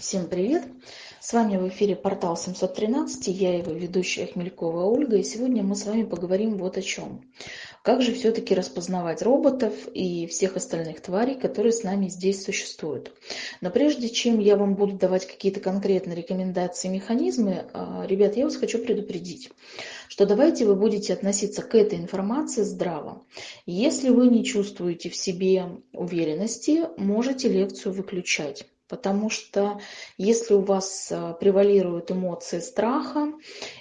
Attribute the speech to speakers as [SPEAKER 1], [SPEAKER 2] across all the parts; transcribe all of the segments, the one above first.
[SPEAKER 1] Всем привет! С вами в эфире портал 713, я его ведущая Хмелькова Ольга, и сегодня мы с вами поговорим вот о чем. Как же все-таки распознавать роботов и всех остальных тварей, которые с нами здесь существуют. Но прежде чем я вам буду давать какие-то конкретные рекомендации механизмы, а, ребят, я вас хочу предупредить, что давайте вы будете относиться к этой информации здраво. Если вы не чувствуете в себе уверенности, можете лекцию выключать. Потому что если у вас э, превалируют эмоции страха,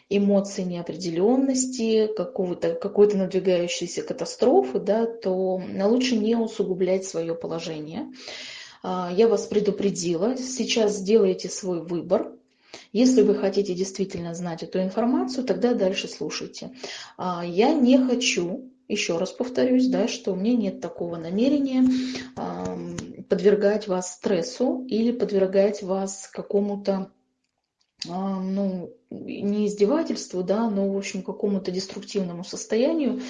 [SPEAKER 1] эмоции неопределенности, какого-то, какой-то надвигающейся катастрофы, да, то лучше не усугублять свое положение. А, я вас предупредила, сейчас сделайте свой выбор. Если вы хотите действительно знать эту информацию, тогда дальше слушайте. А, я не хочу, еще раз повторюсь, да, что у меня нет такого намерения подвергать вас стрессу или подвергать вас какому-то а, ну, не издевательству, да, но, в общем, какому-то деструктивному состоянию.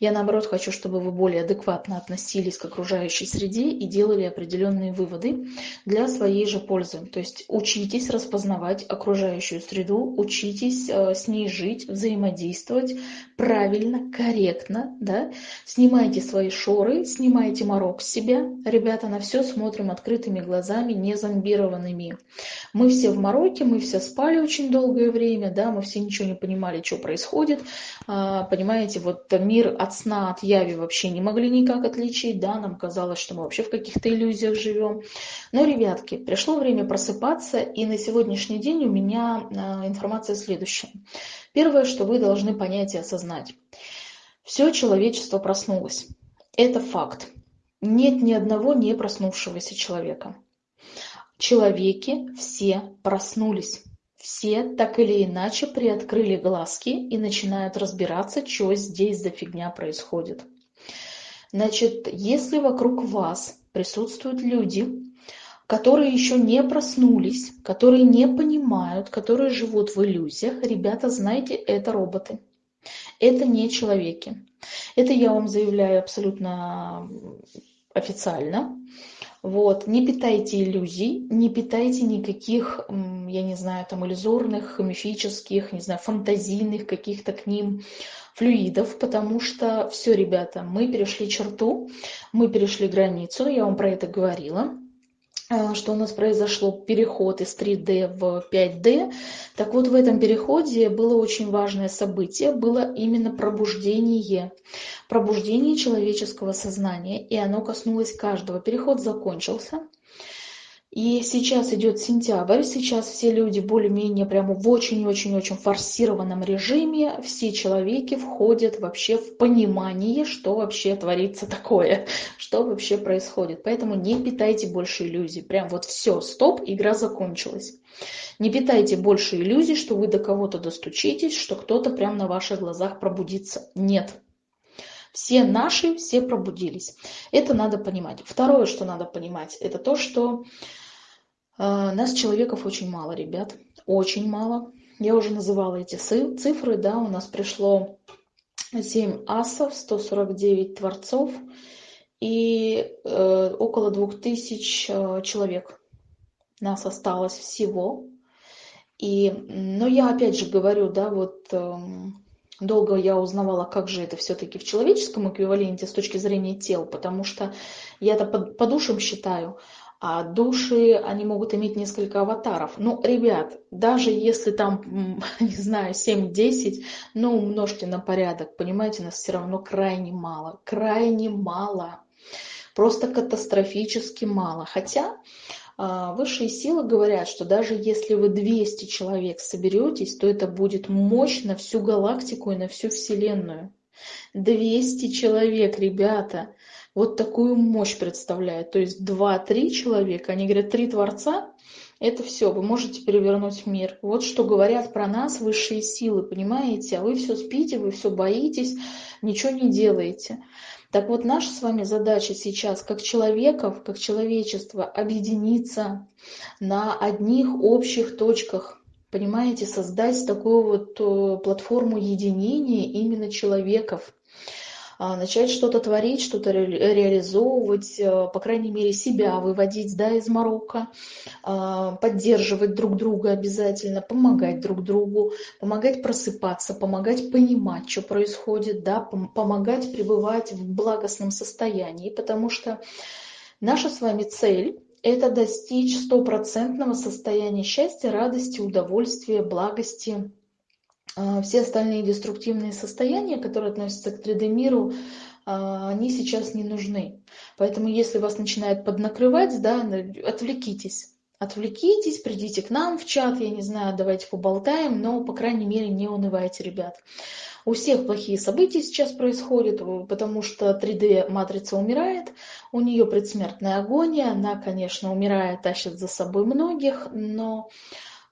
[SPEAKER 1] Я, наоборот, хочу, чтобы вы более адекватно относились к окружающей среде и делали определенные выводы для своей же пользы. То есть учитесь распознавать окружающую среду, учитесь э, с ней жить, взаимодействовать правильно, корректно, да. Снимайте свои шоры, снимайте морок с себя. Ребята, на все смотрим открытыми глазами, не зомбированными. Мы все в мороке, мы все спали очень долгое время, да, мы все ничего не понимали, что происходит. А, понимаете, вот мир от сна, от яви вообще не могли никак отличить, да, нам казалось, что мы вообще в каких-то иллюзиях живем. Но, ребятки, пришло время просыпаться, и на сегодняшний день у меня а, информация следующая. Первое, что вы должны понять и осознать. Все человечество проснулось. Это факт. Нет ни одного не проснувшегося человека. Человеки все проснулись все так или иначе приоткрыли глазки и начинают разбираться, что здесь за фигня происходит. Значит, если вокруг вас присутствуют люди, которые еще не проснулись, которые не понимают, которые живут в иллюзиях, ребята, знайте, это роботы. Это не человеки. Это я вам заявляю абсолютно официально. Вот. Не питайте иллюзий, не питайте никаких, я не знаю, там иллюзорных, мифических, не знаю, фантазийных каких-то к ним флюидов, потому что все, ребята, мы перешли черту, мы перешли границу, я вам про это говорила. А, что у нас произошло переход из 3D в 5D. Так вот, в этом переходе было очень важное событие, было именно пробуждение. Пробуждение человеческого сознания, и оно коснулось каждого. Переход закончился. И сейчас идет сентябрь, сейчас все люди более-менее прямо в очень-очень-очень форсированном режиме, все человеки входят вообще в понимание, что вообще творится такое, что вообще происходит. Поэтому не питайте больше иллюзий. Прям вот все, стоп, игра закончилась. Не питайте больше иллюзий, что вы до кого-то достучитесь, что кто-то прямо на ваших глазах пробудится. Нет, все наши, все пробудились. Это надо понимать. Второе, что надо понимать, это то, что нас, человеков, очень мало, ребят. Очень мало. Я уже называла эти цифры, да, у нас пришло 7 асов, 149 творцов и э, около 2000 э, человек. Нас осталось всего. И, но я опять же говорю, да, вот э, долго я узнавала, как же это все-таки в человеческом эквиваленте с точки зрения тел, потому что я это по, по душам считаю, а души, они могут иметь несколько аватаров. Ну, ребят, даже если там, не знаю, 7-10, ну, умножьте на порядок, понимаете, нас все равно крайне мало, крайне мало, просто катастрофически мало. Хотя а, высшие силы говорят, что даже если вы 200 человек соберетесь, то это будет мощь на всю галактику и на всю Вселенную. 200 человек, ребята, вот такую мощь представляет. То есть два-три человека, они говорят, три творца, это все, вы можете перевернуть мир. Вот что говорят про нас высшие силы, понимаете? А вы все спите, вы все боитесь, ничего не делаете. Так вот, наша с вами задача сейчас, как человеков, как человечество, объединиться на одних общих точках, понимаете, создать такую вот э, платформу единения именно человеков – начать что-то творить, что-то реализовывать, э, по крайней мере, себя выводить да, из Марокко, а, поддерживать друг друга обязательно, помогать друг другу, помогать просыпаться, помогать понимать, что происходит, да, помогать пребывать в благостном состоянии, потому что наша с вами цель это достичь стопроцентного состояния счастья, радости, удовольствия, благости. А, все остальные деструктивные состояния, которые относятся к 3D-миру, а, они сейчас не нужны. Поэтому если вас начинает поднакрывать, да, отвлекитесь. Отвлекитесь, придите к нам в чат, я не знаю, давайте поболтаем, но, по крайней мере, не унывайте, ребят. У всех плохие события сейчас происходят, потому что 3D-матрица умирает, у нее предсмертная агония, она, конечно, умирает, тащит за собой многих, но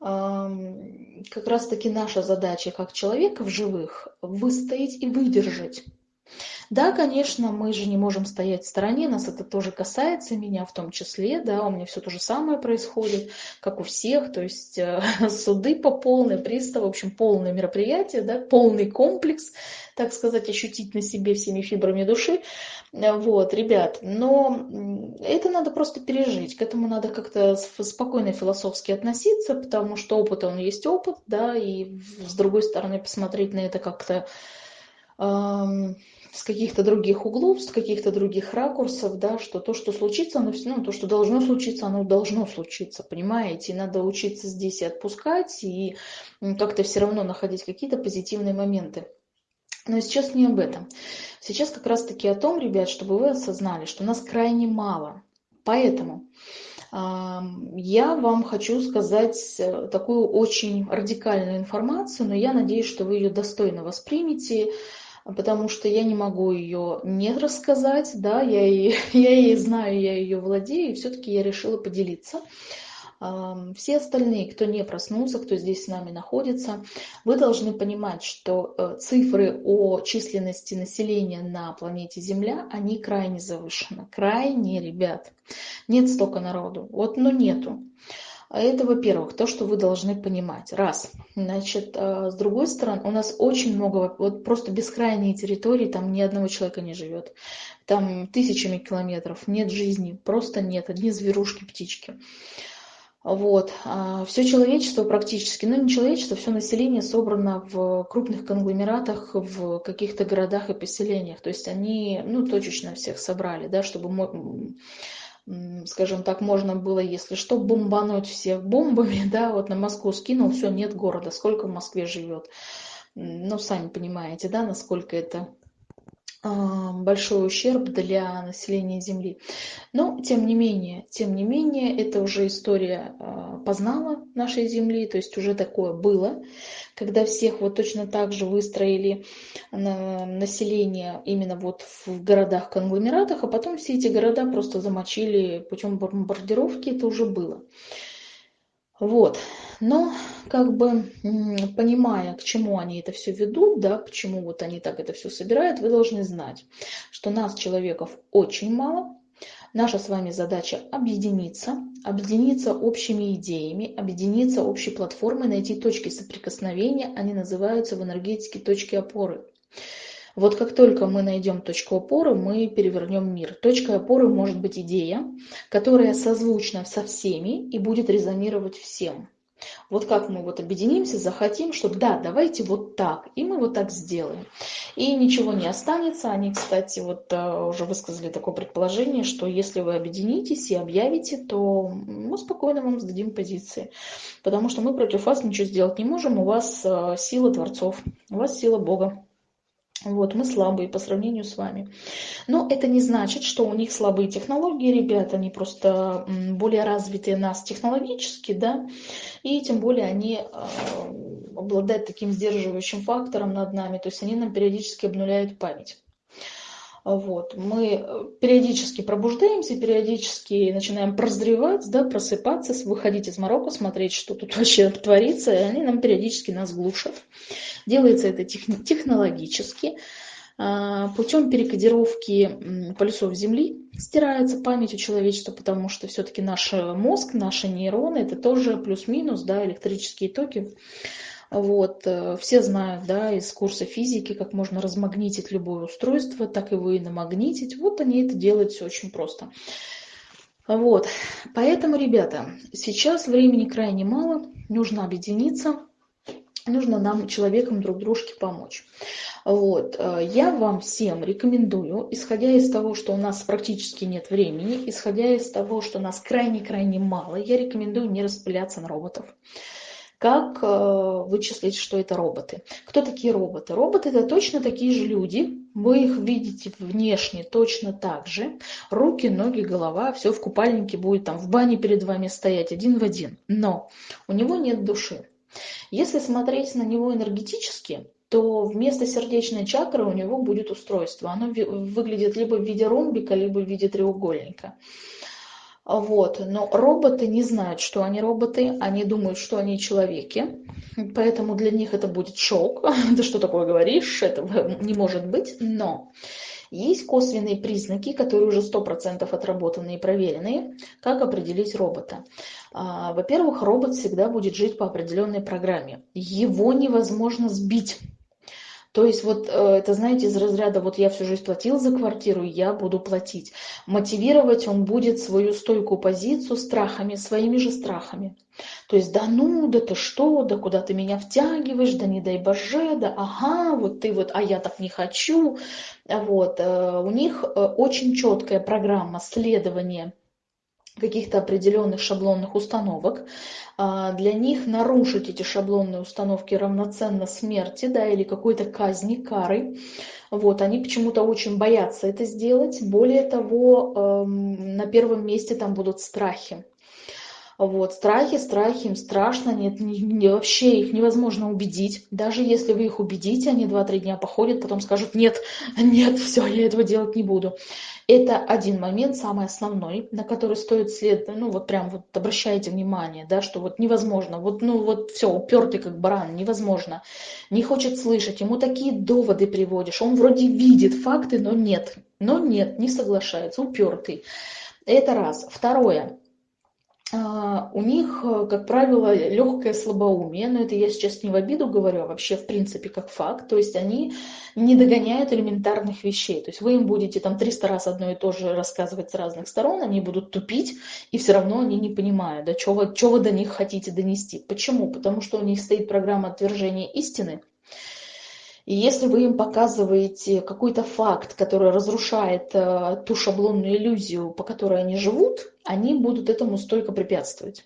[SPEAKER 1] как раз-таки наша задача как человека в живых выстоять и выдержать. Да, конечно, мы же не можем стоять в стороне, нас это тоже касается, меня в том числе, да, у меня все то же самое происходит, как у всех, то есть э, суды по полной, пристав, в общем, полное мероприятие, да, полный комплекс, так сказать, ощутить на себе всеми фибрами души, вот, ребят, но это надо просто пережить, к этому надо как-то спокойно философски относиться, потому что опыт, он есть опыт, да, и с другой стороны посмотреть на это как-то с каких-то других углов, с каких-то других ракурсов, да, что то, что случится, оно ну, то, что должно случиться, оно должно случиться, понимаете? И надо учиться здесь и отпускать, и как-то все равно находить какие-то позитивные моменты. Но сейчас не об этом. Сейчас как раз-таки о том, ребят, чтобы вы осознали, что нас крайне мало. Поэтому я вам хочу сказать э, такую очень радикальную информацию, но я надеюсь, что вы ее достойно воспримете, потому что я не могу ее не рассказать, да, я, ее, я ее знаю, я ее владею, и все-таки я решила поделиться. Все остальные, кто не проснулся, кто здесь с нами находится, вы должны понимать, что э, цифры о численности населения на планете Земля, они крайне завышены. Крайне, ребят. Нет столько народу. Вот, но нету. А это, во-первых, то, что вы должны понимать. Раз. Значит, а, с другой стороны, у нас очень много, вот просто бескрайние территории, там ни одного человека не живет. Там тысячами километров, нет жизни, просто нет, одни зверушки, птички. Вот. А, все человечество практически, ну не человечество, все население собрано в крупных конгломератах, в каких-то городах и поселениях. То есть они, ну, точечно всех собрали, да, чтобы скажем так, можно было, если что, бомбануть всех бомбами, да, вот на Москву скинул, все, нет города, сколько в Москве живет. Ну, сами понимаете, да, насколько это большой ущерб для населения Земли. Но, тем не менее, тем не менее, это уже история а, познала нашей Земли, то есть уже такое было когда всех вот точно так же выстроили население именно вот в городах-конгломератах, а потом все эти города просто замочили путем бомбардировки, это уже было. Вот. Но как бы понимая, к чему они это все ведут, да, почему вот они так это все собирают, вы должны знать, что нас, человеков, очень мало, Наша с вами задача объединиться, объединиться общими идеями, объединиться общей платформой, найти точки соприкосновения, они называются в энергетике точки опоры. Вот как только мы найдем точку опоры, мы перевернем мир. Точкой опоры может быть идея, которая созвучна со всеми и будет резонировать всем. Вот как мы вот объединимся, захотим, что да, давайте вот так, и мы вот так сделаем. И ничего не останется. Они, кстати, вот э, уже высказали такое предположение, что если вы объединитесь и объявите, то мы спокойно вам сдадим позиции. Потому что мы против вас ничего сделать не можем, у вас э, сила Творцов, у вас сила Бога. Вот, мы слабые по сравнению с вами. Но это не значит, что у них слабые технологии, ребята, они просто более развитые нас технологически, да, и тем более они э, обладают таким сдерживающим фактором над нами, то есть они нам периодически обнуляют память. Вот. Мы э, периодически пробуждаемся, периодически начинаем прозревать, да, просыпаться, выходить из Марокко, смотреть, что тут вообще творится, и они нам периодически нас глушат. Делается это технологически. А, путем перекодировки полюсов Земли стирается память у человечества, потому что все-таки наш мозг, наши нейроны, это тоже плюс-минус, да, электрические токи Вот, э, все знают, да, из курса физики, как можно размагнитить любое устройство, так его и намагнитить. Вот они это делают все очень просто. Вот, поэтому, ребята, сейчас времени крайне мало, нужно объединиться, нужно нам, человекам, друг дружке помочь. Вот. Э, я вам всем рекомендую, исходя из того, что у нас практически нет времени, исходя из того, что нас крайне-крайне мало, я рекомендую не распыляться на роботов. Как э, вычислить, что это роботы? Кто такие роботы? Роботы это точно такие же люди. Вы их видите внешне точно так же. Руки, ноги, голова, все в купальнике будет там в бане перед вами стоять один в один. Но у него нет души. Если смотреть на него энергетически, то вместо сердечной чакры у него будет устройство. Оно выглядит либо в виде ромбика, либо в виде треугольника. Вот. Но роботы не знают, что они роботы, они думают, что они человеки, поэтому для них это будет шок. Ты что такое говоришь? Это не может быть. Но есть косвенные признаки, которые уже 100% отработаны и проверены, как определить робота. А, во-первых, робот всегда будет жить по определенной программе. Его невозможно сбить. То есть вот э, это, знаете, из разряда вот я всю жизнь платил за квартиру, я буду платить. Мотивировать он будет свою стойкую позицию страхами, своими же страхами. То есть, да ну, да ты что, да куда ты меня втягиваешь, да не дай боже, да ага, вот ты вот, а я так не хочу. Вот, э, у них э, очень четкая программа следования каких-то определенных шаблонных установок. А, для них нарушить эти шаблонные установки равноценно смерти да, или какой-то казни, кары. Вот, они почему-то очень боятся это сделать. Более того, эм, на первом месте там будут страхи. Вот, страхи, страхи, им страшно, нет, не, не, вообще их невозможно убедить. Даже если вы их убедите, они 2-3 дня походят, потом скажут, нет, нет, все, я этого делать не буду. Это один момент, самый основной, на который стоит следовать, ну вот прям вот обращайте внимание, да, что вот невозможно, вот, ну вот все, упертый как баран, невозможно, не хочет слышать, ему такие доводы приводишь, он вроде видит факты, но нет, но нет, не соглашается, упертый. Это раз. Второе. А, у них, э, как правило, легкое слабоумие, но это я сейчас не в обиду говорю, а вообще в принципе как факт. То есть они не догоняют элементарных вещей. То есть вы им будете там 300 раз одно и то же рассказывать с разных сторон, они будут тупить, и все равно они не понимают, да, что вы, вы до них хотите донести. Почему? Потому что у них стоит программа отвержения истины, и если вы им показываете какой-то факт, который разрушает э, ту шаблонную иллюзию, по которой они живут, они будут этому столько препятствовать.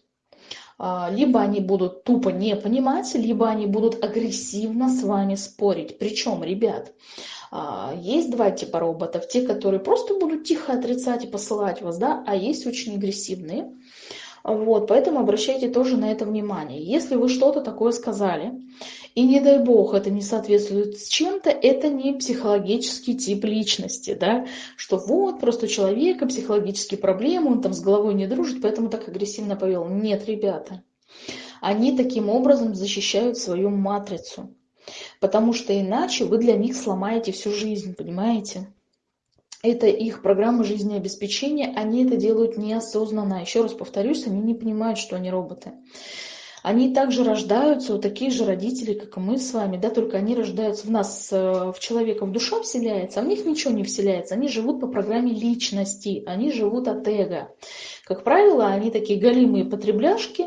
[SPEAKER 1] А, либо они будут тупо не понимать, либо они будут агрессивно с вами спорить. Причем, ребят, а, есть два типа роботов. Те, которые просто будут тихо отрицать и посылать вас, да, а есть очень агрессивные. Вот, поэтому обращайте тоже на это внимание. Если вы что-то такое сказали, и не дай бог это не соответствует с чем-то, это не психологический тип личности, да, что вот просто у человека психологические проблемы, он там с головой не дружит, поэтому так агрессивно повел. Нет, ребята, они таким образом защищают свою матрицу, потому что иначе вы для них сломаете всю жизнь, понимаете? это их программа жизнеобеспечения, они это делают неосознанно. Еще раз повторюсь, они не понимают, что они роботы. Они также рождаются, вот такие же родители, как и мы с вами, да, только они рождаются в нас, э, в человека в душа вселяется, а в них ничего не вселяется. Они живут по программе личности, они живут от эго. Как правило, они такие голимые потребляшки,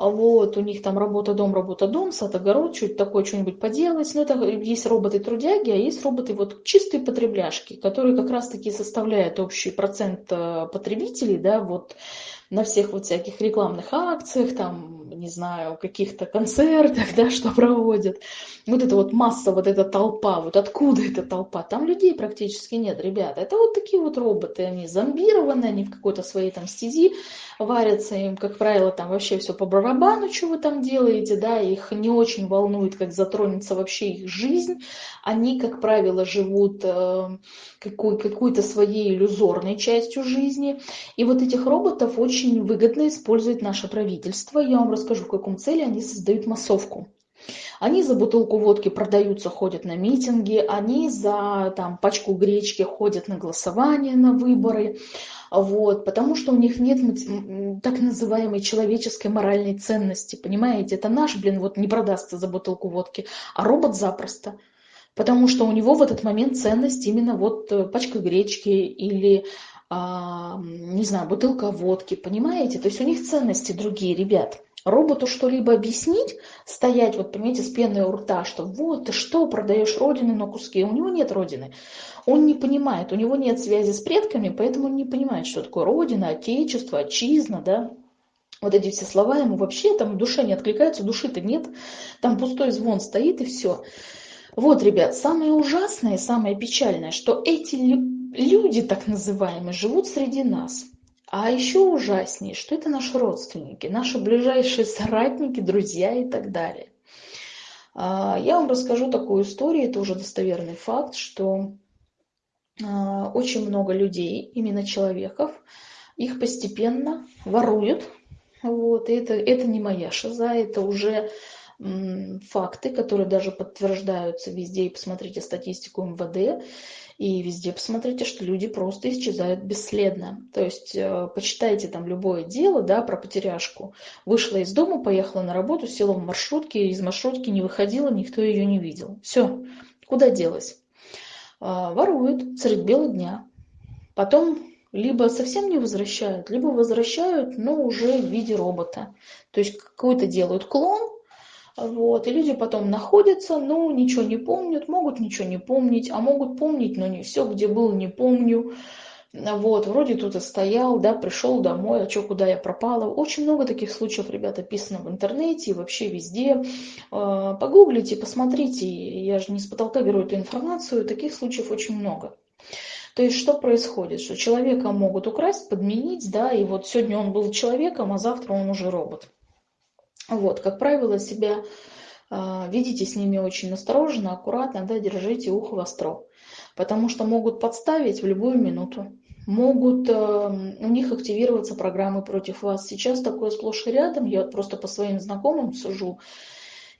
[SPEAKER 1] а вот, у них там работа, дом, работа, дом, сад, огород, чуть такое что-нибудь поделать. Но это есть роботы-трудяги, а есть роботы вот чистые потребляшки, которые как раз-таки составляют общий процент э, потребителей, да, вот на всех вот всяких рекламных акциях, там, не знаю, каких-то концертах, да, что проводят. Вот эта вот масса, вот эта толпа, вот откуда эта толпа? Там людей практически нет, ребята. Это вот такие вот роботы, они зомбированные, они в какой-то своей там стези варятся, им, как правило, там вообще все по барабану, что вы там делаете, да, их не очень волнует, как затронется вообще их жизнь. Они, как правило, живут э, какой, какой-то своей иллюзорной частью жизни. И вот этих роботов очень выгодно использует наше правительство. Я вам расскажу, в каком цели они создают массовку. Они за бутылку водки продаются, ходят на митинги, они за там, пачку гречки ходят на голосование, на выборы. Вот, потому что у них нет так называемой человеческой моральной ценности, понимаете? Это наш, блин, вот не продастся за бутылку водки, а робот запросто. Потому что у него в этот момент ценность именно вот э, пачка гречки или, не знаю, бутылка водки, понимаете? То есть у них ценности другие, ребят. Роботу что-либо объяснить, стоять, вот понимаете, с пеной у рта, что вот ты что, продаешь родину на куски, у него нет родины. Он не понимает, у него нет связи с предками, поэтому он не понимает, что такое родина, отечество, отчизна, да. Вот эти все слова ему вообще там в душе не откликаются, души-то нет, там пустой звон стоит и все. Вот, ребят, самое ужасное и самое печальное, что эти люди, так называемые, живут среди нас. А еще ужаснее, что это наши родственники, наши ближайшие соратники, друзья и так далее. А, я вам расскажу такую историю, это уже достоверный факт, что а, очень много людей, именно человеков, их постепенно воруют. Вот, и это, это не моя шиза, это уже факты, которые даже подтверждаются везде. И посмотрите статистику МВД, и везде посмотрите, что люди просто исчезают бесследно. То есть э, почитайте там любое дело да, про потеряшку. Вышла из дома, поехала на работу, села в маршрутке, из маршрутки не выходила, никто ее не видел. Все, куда делась? А, воруют средь бела дня. Потом либо совсем не возвращают, либо возвращают, но уже в виде робота. То есть какой-то делают клон, вот, и люди потом находятся, но ничего не помнят, могут ничего не помнить, а могут помнить, но не все, где был, не помню. Вот, вроде тут и стоял, да, пришел домой, а что, куда я пропала. Очень много таких случаев, ребята, описано в интернете и вообще везде. А, погуглите, посмотрите, я же не с потолка беру эту информацию, таких случаев очень много. То есть что происходит? Что человека могут украсть, подменить, да, и вот сегодня он был человеком, а завтра он уже робот. Вот, как правило, себя э, ведите с ними очень осторожно, аккуратно, да, держите ухо востро, потому что могут подставить в любую минуту, могут э, у них активироваться программы против вас. Сейчас такое сплошь и рядом, я просто по своим знакомым сужу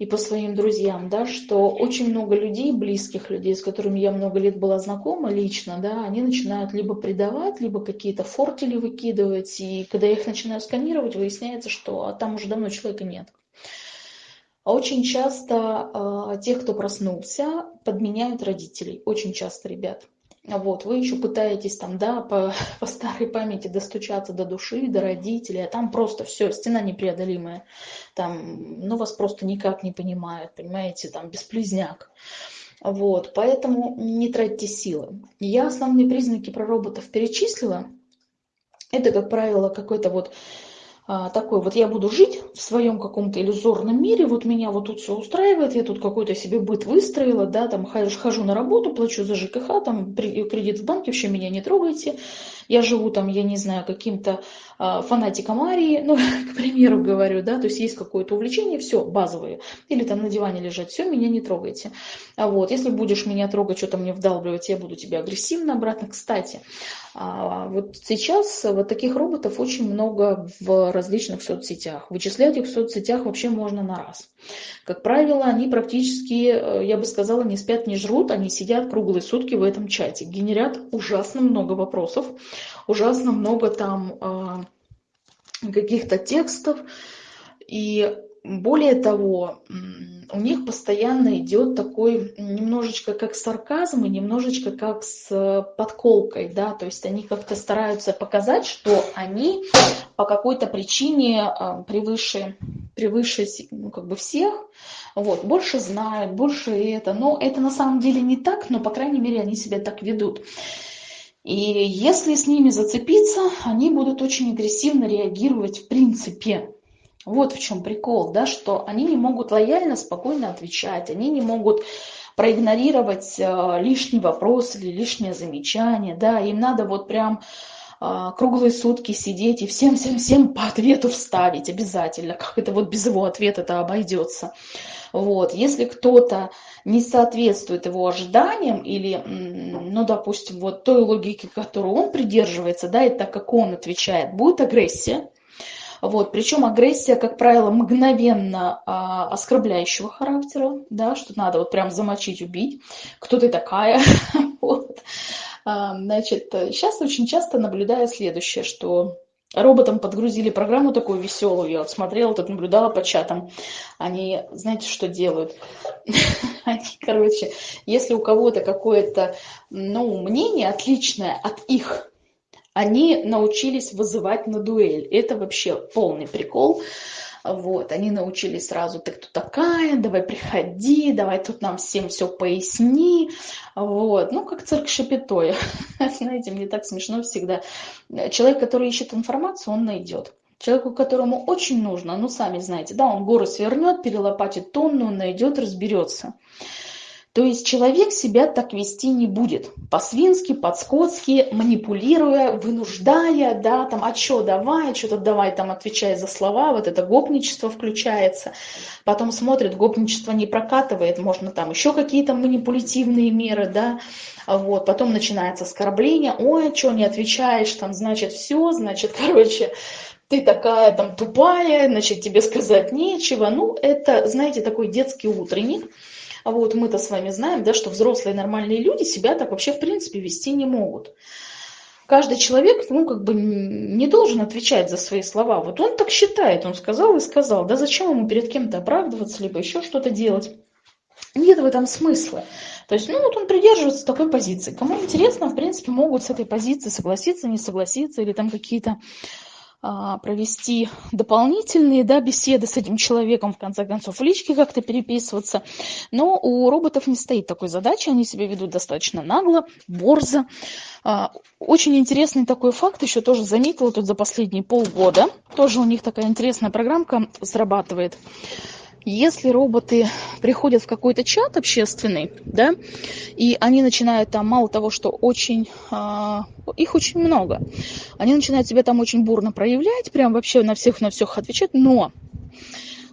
[SPEAKER 1] и по своим друзьям, да, что очень много людей, близких людей, с которыми я много лет была знакома лично, да, они начинают либо предавать, либо какие-то фортели выкидывать, и когда я их начинаю сканировать, выясняется, что а там уже давно человека нет. А очень часто э, тех, кто проснулся, подменяют родителей. Очень часто, ребят. Вот, вы еще пытаетесь там, да, по, по старой памяти достучаться до души, до родителей, а там просто все, стена непреодолимая. Там, ну, вас просто никак не понимают, понимаете, там, бесплезняк. Вот, поэтому не тратьте силы. Я основные признаки про роботов перечислила. Это, как правило, какой-то вот а, такой вот я буду жить в своем каком-то иллюзорном мире, вот меня вот тут все устраивает, я тут какой-то себе быт выстроила, да, там хожу, хожу на работу, плачу за ЖКХ, там кредит в банке, вообще меня не трогайте, я живу там, я не знаю, каким-то фанатиком Арии, ну, к примеру говорю, да, то есть есть какое-то увлечение, все, базовые, или там на диване лежать, все, меня не трогайте. А вот, если будешь меня трогать, что-то мне вдалбливать, я буду тебя агрессивно обратно. Кстати, а, вот сейчас вот таких роботов очень много в различных соцсетях. Вычислять их в соцсетях вообще можно на раз. Как правило, они практически, э, я бы сказала, не спят, не жрут, они сидят круглые сутки в этом чате, генерят ужасно много вопросов, ужасно много там э, каких-то текстов, и более того, у них постоянно идет такой немножечко как сарказм и немножечко как с подколкой, да, то есть они как-то стараются показать, что они по какой-то причине превыше, превыше ну, как бы всех, вот, больше знают, больше это, но это на самом деле не так, но, по крайней мере, они себя так ведут. И если с ними зацепиться, они будут очень агрессивно реагировать в принципе. Вот в чем прикол, да, что они не могут лояльно, спокойно отвечать, они не могут проигнорировать э, лишний вопрос или лишнее замечание, да, им надо вот прям круглые сутки сидеть и всем-всем-всем по ответу вставить обязательно, как это вот без его ответа это обойдется. Вот. Если кто-то не соответствует его ожиданиям или, ну, допустим, вот той логике, которую он придерживается, да, и так как он отвечает, будет агрессия, вот. Причем агрессия, как правило, мгновенно а, оскорбляющего характера, да, что надо вот прям замочить, убить, кто ты такая, вот. Значит, сейчас очень часто наблюдаю следующее, что роботам подгрузили программу такую веселую. Я вот смотрела, тут наблюдала по чатам. Они, знаете, что делают? Они, короче, если у кого-то какое-то, ну, мнение отличное от их, они научились вызывать на дуэль. Это вообще полный прикол. Вот, они научились сразу, ты кто такая, давай приходи, давай тут нам всем все поясни. Вот, ну, как цирк Шапитой. Знаете, мне так смешно всегда. Человек, который ищет информацию, он найдет. Человеку, которому очень нужно, ну, сами знаете, да, он горы свернет, перелопатит тонну, он найдет, разберется. То есть человек себя так вести не будет. По-свински, по-скотски, манипулируя, вынуждая, да, там, а что давай, что-то давай, там, отвечая за слова, вот это гопничество включается. Потом смотрит, гопничество не прокатывает, можно там еще какие-то манипулятивные меры, да, вот, потом начинается оскорбление, ой, что не отвечаешь, там, значит, все, значит, короче, ты такая там тупая, значит, тебе сказать нечего. Ну, это, знаете, такой детский утренник, а вот мы-то с вами знаем, да, что взрослые нормальные люди себя так вообще в принципе вести не могут. Каждый человек, ну, как бы не должен отвечать за свои слова. Вот он так считает, он сказал и сказал. Да зачем ему перед кем-то оправдываться, либо еще что-то делать? Нет в этом смысла. То есть, ну, вот он придерживается такой позиции. Кому интересно, в принципе, могут с этой позиции согласиться, не согласиться, или там какие-то провести дополнительные да, беседы с этим человеком, в конце концов, в личке как-то переписываться. Но у роботов не стоит такой задачи, они себя ведут достаточно нагло, борзо. А, очень интересный такой факт, еще тоже заметила тут за последние полгода. Тоже у них такая интересная программка срабатывает. Если роботы приходят в какой-то чат общественный, да, и они начинают там, мало того, что очень, э, их очень много, они начинают себя там очень бурно проявлять, прям вообще на всех на всех отвечать, но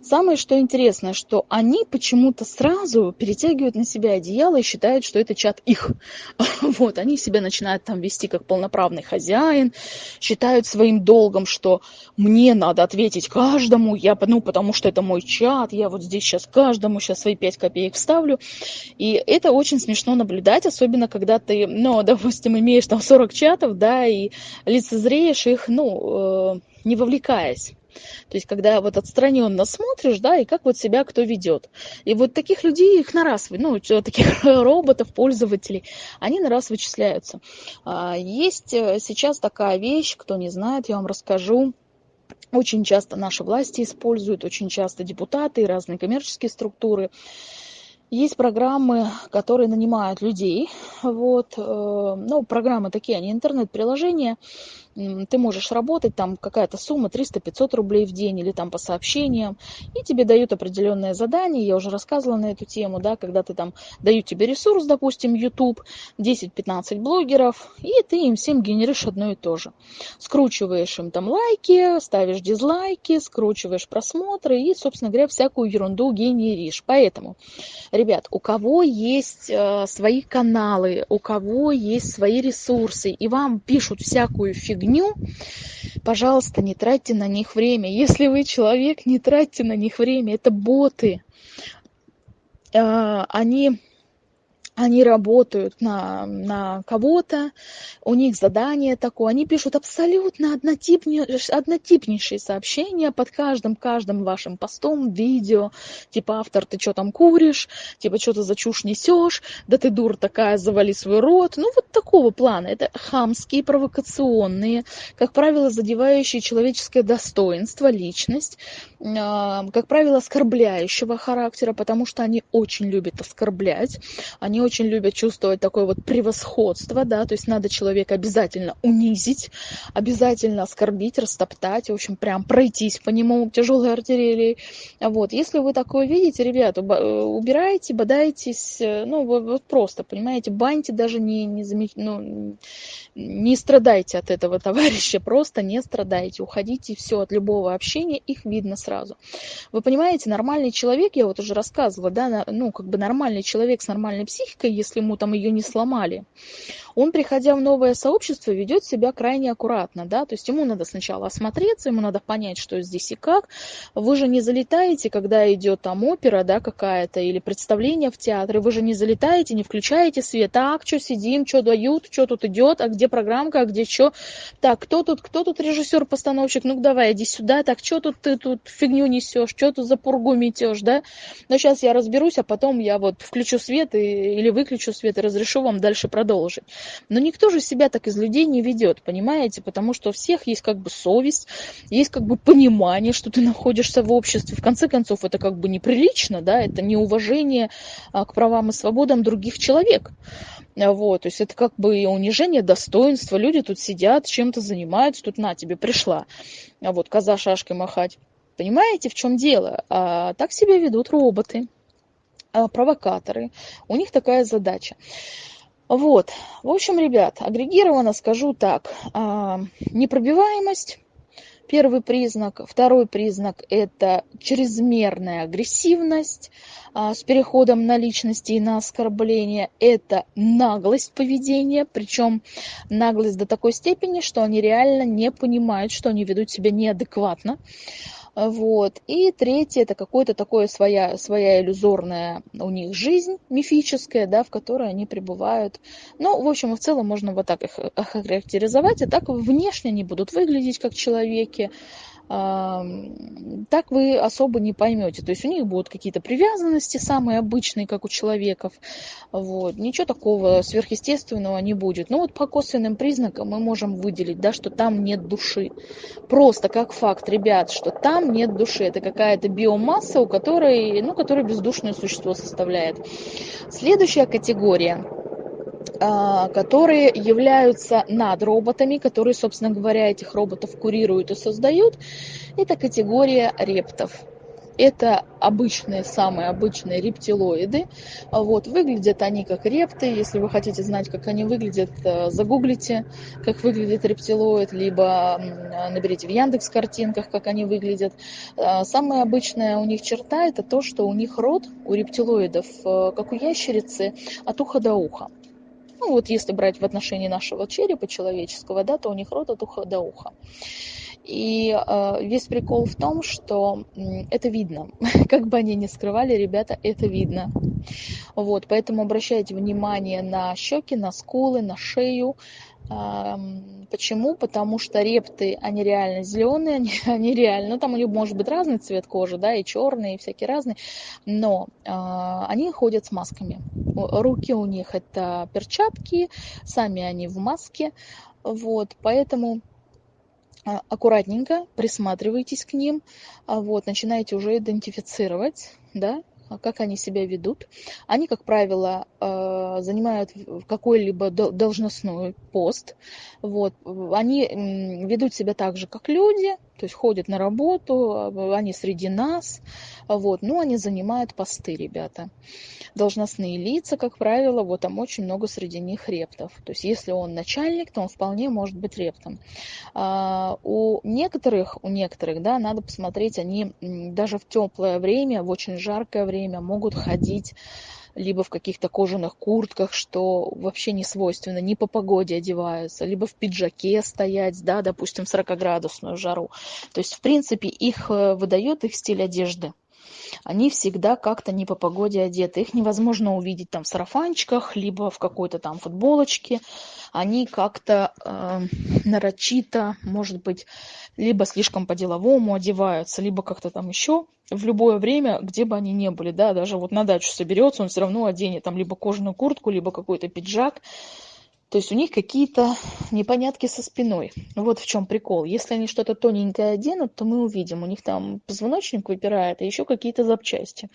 [SPEAKER 1] Самое что интересное, что они почему-то сразу перетягивают на себя одеяло и считают, что это чат их. Вот, они себя начинают там вести как полноправный хозяин, считают своим долгом, что мне надо ответить каждому, я, ну, потому что это мой чат, я вот здесь сейчас каждому сейчас свои пять копеек вставлю. И это очень смешно наблюдать, особенно когда ты, ну, допустим, имеешь там 40 чатов, да, и лицезреешь их, ну, э, не вовлекаясь. То есть, когда вот отстраненно смотришь, да, и как вот себя кто ведет. И вот таких людей, их на раз, ну, таких роботов, пользователей, они на раз вычисляются. А, есть э, сейчас такая вещь, кто не знает, я вам расскажу. Очень часто наши власти используют, очень часто депутаты и разные коммерческие структуры. Есть программы, которые нанимают людей. Вот, э, ну, программы такие, они интернет-приложения, ты можешь работать, там какая-то сумма 300-500 рублей в день или там по сообщениям, и тебе дают определенное задание, я уже рассказывала на эту тему, да, когда ты там дают тебе ресурс, допустим, YouTube, 10-15 блогеров, и ты им всем генеришь одно и то же. Скручиваешь им там лайки, ставишь дизлайки, скручиваешь просмотры и, собственно говоря, всякую ерунду генеришь. Поэтому, ребят, у кого есть э, свои каналы, у кого есть свои ресурсы, и вам пишут всякую фигню, фигню, пожалуйста, не тратьте на них время. Если вы человек, не тратьте на них время. Это боты. А, они они работают на, на кого-то, у них задание такое, они пишут абсолютно однотипнейшие, однотипнейшие сообщения под каждым, каждым вашим постом, видео, типа автор, ты что там куришь, типа что ты за чушь несешь, да ты дур такая, завали свой рот, ну вот такого плана, это хамские, провокационные, как правило, задевающие человеческое достоинство, личность, как правило, оскорбляющего характера, потому что они очень любят оскорблять, они очень любят чувствовать такое вот превосходство, да, то есть надо человека обязательно унизить, обязательно оскорбить, растоптать, в общем, прям пройтись по нему тяжелой артиллерией. Вот, если вы такое видите, ребята, э, убирайте, бодайтесь, э, ну, вот просто, понимаете, баньте даже не, не замеч... ну, не страдайте от этого товарища, просто не страдайте, уходите, все, от любого общения, их видно сразу. Вы понимаете, нормальный человек, я вот уже рассказывала, да, ну, как бы нормальный человек с нормальной психикой, если ему там ее не сломали, он, приходя в новое сообщество, ведет себя крайне аккуратно, да, то есть ему надо сначала осмотреться, ему надо понять, что здесь и как. Вы же не залетаете, когда идет там опера, да, какая-то, или представление в театре, вы же не залетаете, не включаете свет, так, что сидим, что дают, что тут идет, а где программка, а где что, так, кто тут, кто тут режиссер-постановщик, ну давай, иди сюда, так, что тут ты тут фигню несешь, что тут за пургу метешь, да, но сейчас я разберусь, а потом я вот включу свет и, или выключу свет и разрешу вам дальше продолжить. Но никто же себя так из людей не ведет, понимаете, потому что у всех есть как бы совесть, есть как бы понимание, что ты находишься в обществе, в конце концов, это как бы неприлично, да, это неуважение а, к правам и свободам других человек. Вот, то есть это как бы унижение достоинства. Люди тут сидят, чем-то занимаются, тут на тебе пришла. А вот коза шашкой махать. Понимаете, в чем дело? А, так себя ведут роботы, а, провокаторы. У них такая задача. Вот. В общем, ребят, агрегированно скажу так. А, непробиваемость Первый признак. Второй признак – это чрезмерная агрессивность а, с переходом на личности и на оскорбление. Это наглость поведения, причем наглость до такой степени, что они реально не понимают, что они ведут себя неадекватно. Вот. И третье, это какое-то такое своя, своя иллюзорная у них жизнь мифическая, да, в которой они пребывают. Ну, в общем, в целом можно вот так их охарактеризовать, и так внешне они будут выглядеть как человеки, так вы особо не поймете. То есть у них будут какие-то привязанности самые обычные, как у человеков. Вот. Ничего такого сверхъестественного не будет. Но вот по косвенным признакам мы можем выделить, да, что там нет души. Просто как факт, ребят, что там нет души. Это какая-то биомасса, у которой, ну, которая бездушное существо составляет. Следующая категория которые являются над роботами, которые, собственно говоря, этих роботов курируют и создают, это категория рептов. Это обычные, самые обычные рептилоиды. Вот, выглядят они как репты. Если вы хотите знать, как они выглядят, э, загуглите, как выглядит рептилоид, либо наберите в Яндекс картинках, как они выглядят. Э, самая обычная у них черта – это то, что у них рот, у рептилоидов, э, как у ящерицы, от уха до уха. Ну вот если брать в отношении нашего черепа человеческого, да, то у них рот от уха до уха. И э, весь прикол в том, что э, это видно. как бы они ни скрывали, ребята, это видно. Вот, поэтому обращайте внимание на щеки, на скулы, на шею, Почему? Потому что репты, они реально зеленые, они, они реально, ну там у них может быть разный цвет кожи, да, и черный, и всякие разные, но э, они ходят с масками. Руки у них это перчатки, сами они в маске, вот, поэтому а, аккуратненько присматривайтесь к ним, вот, начинаете уже идентифицировать, да, а как они себя ведут. Они, как правило, э, занимают какой-либо должностной пост. Вот. Они ведут себя так же, как люди, то есть ходят на работу, они среди нас, вот, но они занимают посты, ребята. Должностные лица, как правило, вот там очень много среди них рептов. То есть если он начальник, то он вполне может быть рептом. А у некоторых, у некоторых, да, надо посмотреть, они даже в теплое время, в очень жаркое время могут ходить либо в каких-то кожаных куртках, что вообще не свойственно, не по погоде одеваются, либо в пиджаке стоять, да, допустим, в 40-градусную жару. То есть, в принципе, их э, выдает их стиль одежды они всегда как-то не по погоде одеты. Их невозможно увидеть там в сарафанчиках, либо в какой-то там футболочке. Они как-то э, нарочито, может быть, либо слишком по-деловому одеваются, либо как-то там еще в любое время, где бы они ни были, да, даже вот на дачу соберется, он все равно оденет там либо кожаную куртку, либо какой-то пиджак, то есть у них какие-то непонятки со спиной. Вот в чем прикол. Если они что-то тоненькое оденут, то мы увидим. У них там позвоночник выпирает, и еще какие-то запчасти.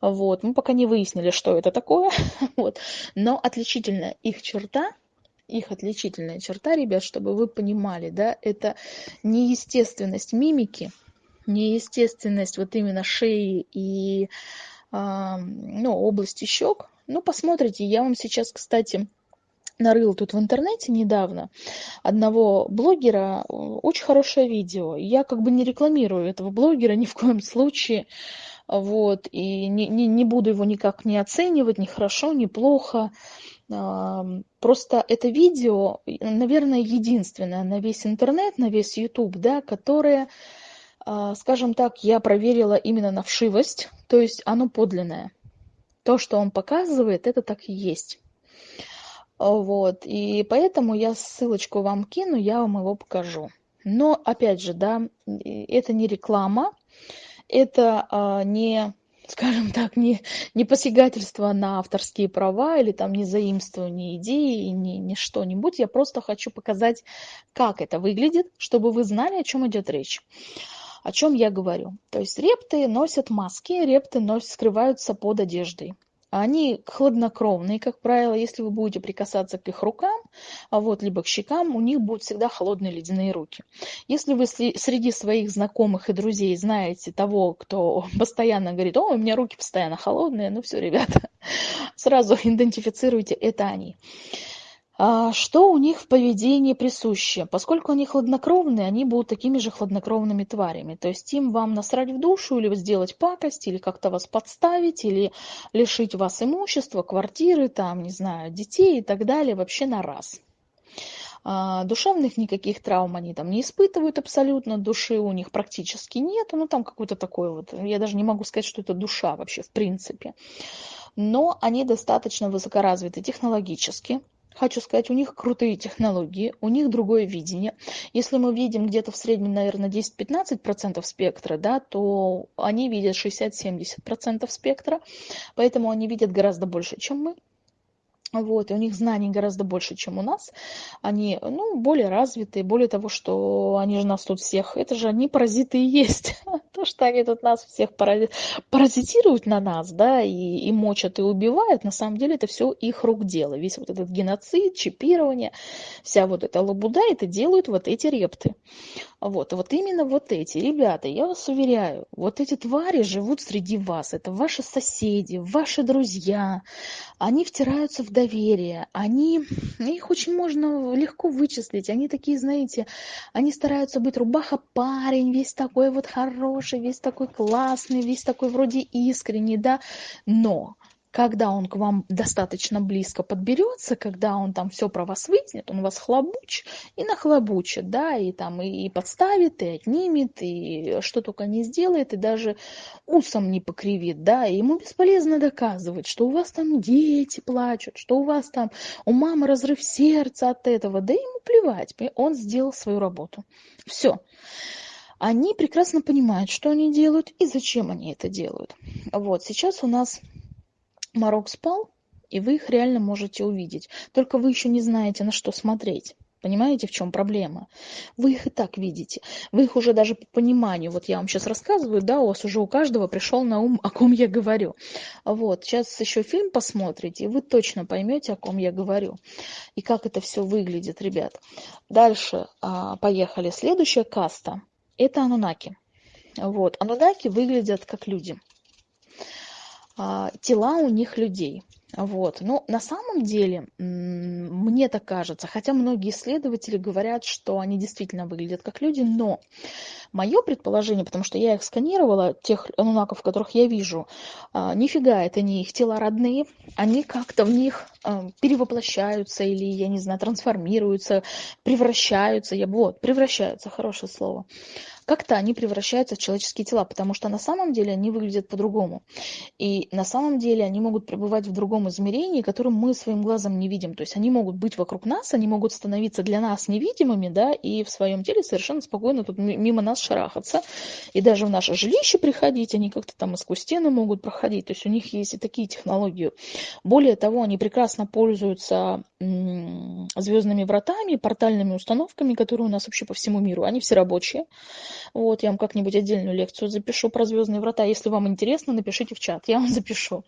[SPEAKER 1] Вот. Мы пока не выяснили, что это такое. вот. Но отличительная их черта, их отличительная черта, ребят, чтобы вы понимали, да, это неестественность мимики, неестественность вот именно шеи и э, ну, области щек. Ну, посмотрите, я вам сейчас, кстати, нарыл тут в интернете недавно одного блогера, очень хорошее видео. Я как бы не рекламирую этого блогера ни в коем случае, вот, и не, не, не буду его никак не оценивать, ни хорошо, ни плохо. Просто это видео, наверное, единственное на весь интернет, на весь YouTube, да, которое, а, скажем так, я проверила именно на вшивость, то есть оно подлинное. То, что он показывает, это так и есть. Вот, и поэтому я ссылочку вам кину, я вам его покажу. Но, опять же, да, это не реклама, это а, не скажем так, не, не посягательство на авторские права или там не заимствование идеи, не, не что-нибудь. Я просто хочу показать, как это выглядит, чтобы вы знали, о чем идет речь. О чем я говорю. То есть репты носят маски, репты носят, скрываются под одеждой. Они хладнокровные, как правило, если вы будете прикасаться к их рукам, а вот, либо к щекам, у них будут всегда холодные ледяные руки. Если вы среди своих знакомых и друзей знаете того, кто постоянно говорит, о, у меня руки постоянно холодные, ну все, ребята, сразу идентифицируйте, это они. А, что у них в поведении присуще? Поскольку они хладнокровные, они будут такими же хладнокровными тварями. То есть им вам насрать в душу или сделать пакость, или как-то вас подставить, или лишить вас имущества, квартиры, там, не знаю, детей и так далее, вообще на раз. А, душевных никаких травм они там не испытывают абсолютно, души у них практически нет, ну там какой-то такой вот, я даже не могу сказать, что это душа вообще в принципе. Но они достаточно высокоразвиты технологически, Хочу сказать, у них крутые технологии, у них другое видение. Если мы видим где-то в среднем, наверное, 10-15% спектра, да, то они видят 60-70% спектра, поэтому они видят гораздо больше, чем мы. Вот, и у них знаний гораздо больше, чем у нас. Они, ну, более развитые, более того, что они же нас тут всех, это же они паразиты и есть. То, что они тут нас всех паразитируют на нас, да, и, и мочат, и убивают, на самом деле это все их рук дело. Весь вот этот геноцид, чипирование, вся вот эта лабуда, это делают вот эти репты. Вот, вот именно вот эти, ребята, я вас уверяю, вот эти твари живут среди вас, это ваши соседи, ваши друзья, они втираются в доверие, они, их очень можно легко вычислить, они такие, знаете, они стараются быть рубаха-парень, весь такой вот хороший, весь такой классный, весь такой вроде искренний, да, но когда он к вам достаточно близко подберется, когда он там все про вас выяснит, он вас хлобуч и нахлобучит, да, и там и, и подставит, и отнимет, и что только не сделает, и даже усом не покривит, да, и ему бесполезно доказывать, что у вас там дети плачут, что у вас там у мамы разрыв сердца от этого, да ему плевать, он сделал свою работу. Все они прекрасно понимают, что они делают и зачем они это делают. Вот, сейчас у нас Марок спал, и вы их реально можете увидеть. Только вы еще не знаете, на что смотреть. Понимаете, в чем проблема? Вы их и так видите. Вы их уже даже по пониманию, вот я вам сейчас рассказываю, да, у вас уже у каждого пришел на ум, о ком я говорю. Вот, сейчас еще фильм посмотрите, и вы точно поймете, о ком я говорю. И как это все выглядит, ребят. Дальше а, поехали. Следующая каста – это анунаки. Вот, анунаки выглядят как люди. А, тела у них людей. Вот. Но на самом деле, мне так кажется, хотя многие исследователи говорят, что они действительно выглядят как люди, но мое предположение, потому что я их сканировала, тех анунаков, которых я вижу, а, нифига, это не их тела родные, они как-то в них а, перевоплощаются или, я не знаю, трансформируются, превращаются, я вот, превращаются, хорошее слово как-то они превращаются в человеческие тела, потому что на самом деле они выглядят по-другому. И на самом деле они могут пребывать в другом измерении, которым мы своим глазом не видим. То есть они могут быть вокруг нас, они могут становиться для нас невидимыми, да, и в своем теле совершенно спокойно тут мимо нас шарахаться. И даже в наше жилище приходить, они как-то там и сквозь стены могут проходить. То есть у них есть и такие технологии. Более того, они прекрасно пользуются звездными вратами, портальными установками, которые у нас вообще по всему миру. Они все рабочие. Вот, я вам как-нибудь отдельную лекцию запишу про звездные врата. Если вам интересно, напишите в чат, я вам запишу.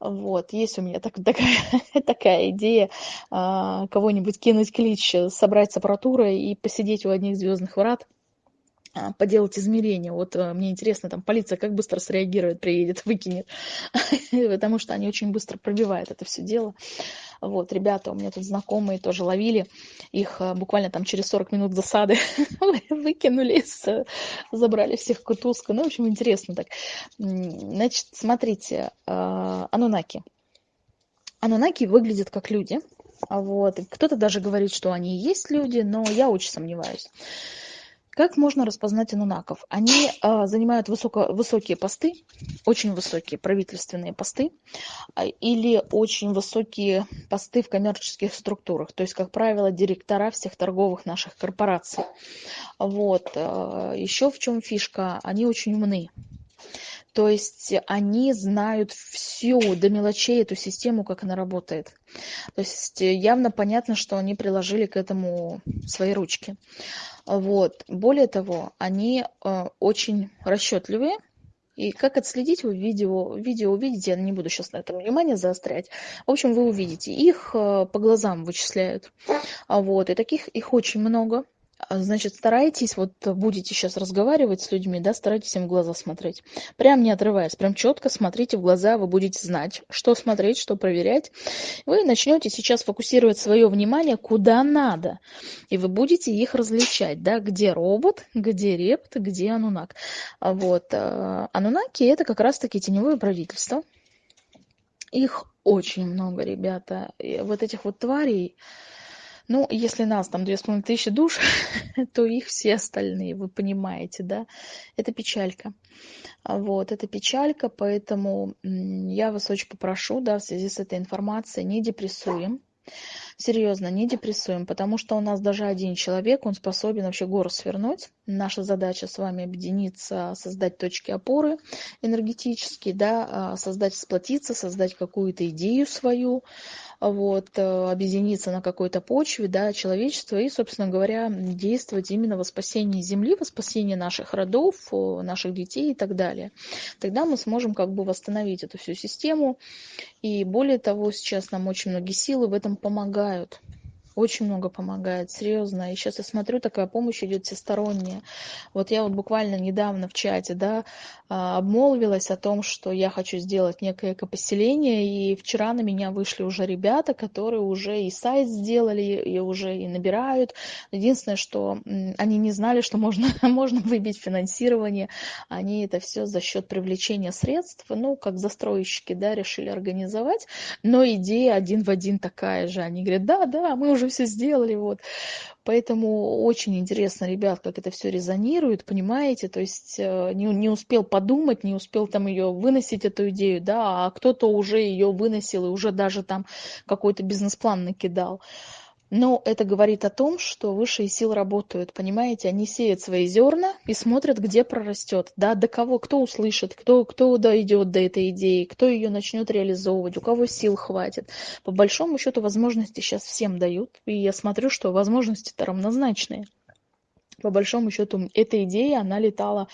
[SPEAKER 1] Вот, есть у меня так, такая, такая идея а, кого-нибудь кинуть клич, собрать с аппаратурой и посидеть у одних звездных врат поделать измерения. Вот э, мне интересно, там полиция как быстро среагирует, приедет, выкинет, потому что они очень быстро пробивают это все дело. Вот, ребята у меня тут знакомые тоже ловили, их э, буквально там через 40 минут засады выкинули, забрали всех кутузка. Ну, в общем, интересно так. Значит, смотрите, э, анунаки. Анунаки выглядят как люди, вот. Кто-то даже говорит, что они и есть люди, но я очень сомневаюсь. Как можно распознать анунаков? Они э, занимают высоко, высокие посты, очень высокие правительственные посты, э, или очень высокие посты в коммерческих структурах, то есть, как правило, директора всех торговых наших корпораций. Вот. Э, еще в чем фишка? Они очень умны. То есть они знают всю до мелочей эту систему, как она работает. То есть явно понятно, что они приложили к этому свои ручки. Вот. Более того, они э, очень расчетливые. И как отследить вы видео, видео увидите, я не буду сейчас на этом внимание заострять. В общем, вы увидите, их э, по глазам вычисляют. Вот. И таких их очень много. А, значит, старайтесь, вот будете сейчас разговаривать с людьми, да, старайтесь им в глаза смотреть. Прям не отрываясь, прям четко смотрите в глаза, вы будете знать, что смотреть, что проверять. Вы начнете сейчас фокусировать свое внимание куда надо. И вы будете их различать, да, где робот, где репт, где анунак. А вот. А, анунаки это как раз-таки теневое правительство. Их очень много, ребята. И вот этих вот тварей, ну, если нас там две с половиной тысячи душ, то их все остальные, вы понимаете, да? Это печалька. Вот, это печалька, поэтому я вас очень попрошу, да, в связи с этой информацией, не депрессуем. Серьезно, не депрессуем, потому что у нас даже один человек, он способен вообще гору свернуть. Наша задача с вами объединиться, создать точки опоры энергетические, да, а, создать, сплотиться, создать какую-то идею свою, вот, э, объединиться на какой-то почве, да, человечества и, собственно говоря, действовать именно во спасении Земли, во спасении наших родов, наших детей и так далее. Тогда мы сможем как бы восстановить эту всю систему. И более того, сейчас нам очень многие силы в этом помогают очень много помогает, серьезно. И сейчас я смотрю, такая помощь идет всесторонняя. Вот я вот буквально недавно в чате, да, а, обмолвилась о том, что я хочу сделать некое экопоселение, и вчера на меня вышли уже ребята, которые уже и сайт сделали, и уже и набирают. Единственное, что они не знали, что можно, можно выбить финансирование. Они это все за счет привлечения средств, ну, как застройщики, да, решили организовать. Но идея один в один такая же. Они говорят, да, да, мы уже уже все сделали, вот. Поэтому очень интересно, ребят, как это все резонирует, понимаете, то есть э, не, не успел подумать, не успел там ее выносить, эту идею, да, а кто-то уже ее выносил и уже даже там какой-то бизнес-план накидал. Но это говорит о том, что высшие силы работают, понимаете, они сеют свои зерна и смотрят, где прорастет, да, до кого, кто услышит, кто, кто дойдет до этой идеи, кто ее начнет реализовывать, у кого сил хватит. По большому счету возможности сейчас всем дают, и я смотрю, что возможности-то равнозначные. По большому счету эта идея, она летала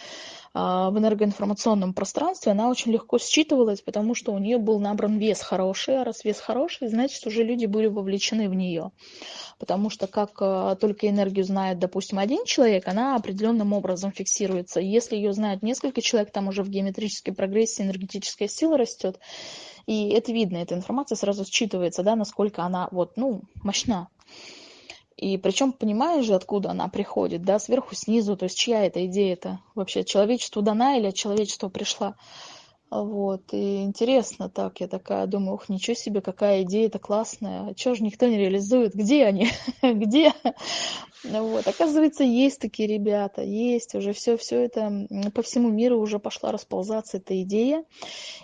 [SPEAKER 1] в энергоинформационном пространстве, она очень легко считывалась, потому что у нее был набран вес хороший, а раз вес хороший, значит, уже люди были вовлечены в нее. Потому что как а, только энергию знает, допустим, один человек, она определенным образом фиксируется. Если ее знают несколько человек, там уже в геометрической прогрессии энергетическая сила растет. И это видно, эта информация сразу считывается, да, насколько она вот, ну, мощна. И причем понимаешь же, откуда она приходит, да, сверху, снизу, то есть чья эта идея-то вообще, человечеству дана или от человечества пришла. Вот, и интересно так, я такая думаю, ух, ничего себе, какая идея-то классная, а чего же никто не реализует, где они, где? Вот, оказывается, есть такие ребята, есть уже все, все это по всему миру уже пошла расползаться эта идея,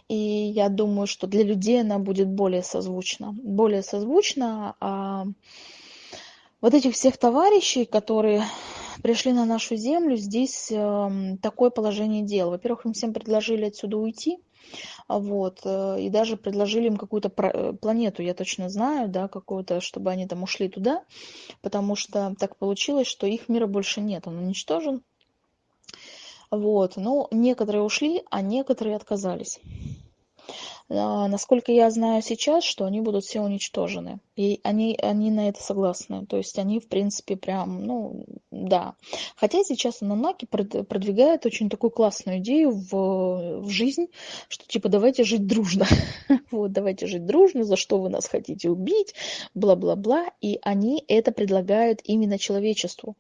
[SPEAKER 1] и я думаю, что для людей она будет более созвучна, более созвучна, а вот этих всех товарищей, которые пришли на нашу землю, здесь эм, такое положение дел. Во-первых, им всем предложили отсюда уйти, вот, э, и даже предложили им какую-то э, планету, я точно знаю, да, какую-то, чтобы они там ушли туда, потому что так получилось, что их мира больше нет, он уничтожен. Вот, но некоторые ушли, а некоторые отказались. А, насколько я знаю сейчас, что они будут все уничтожены. И они, они на это согласны. То есть они, в принципе, прям, ну, да. Хотя сейчас Ананаки продвигает очень такую классную идею в, в жизнь, что типа давайте жить дружно. вот, давайте жить дружно, за что вы нас хотите убить, бла-бла-бла. И они это предлагают именно человечеству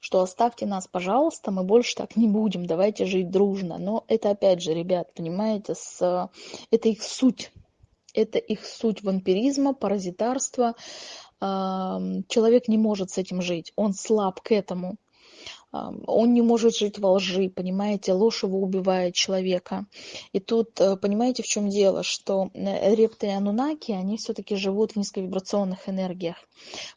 [SPEAKER 1] что оставьте нас, пожалуйста, мы больше так не будем, давайте жить дружно. Но это опять же, ребят, понимаете, с... это их суть. Это их суть вампиризма, паразитарства. Человек не может с этим жить, он слаб к этому он не может жить во лжи, понимаете, ложь его убивает человека. И тут, э, понимаете, в чем дело, что э, репты и анунаки, они все-таки живут в низковибрационных энергиях,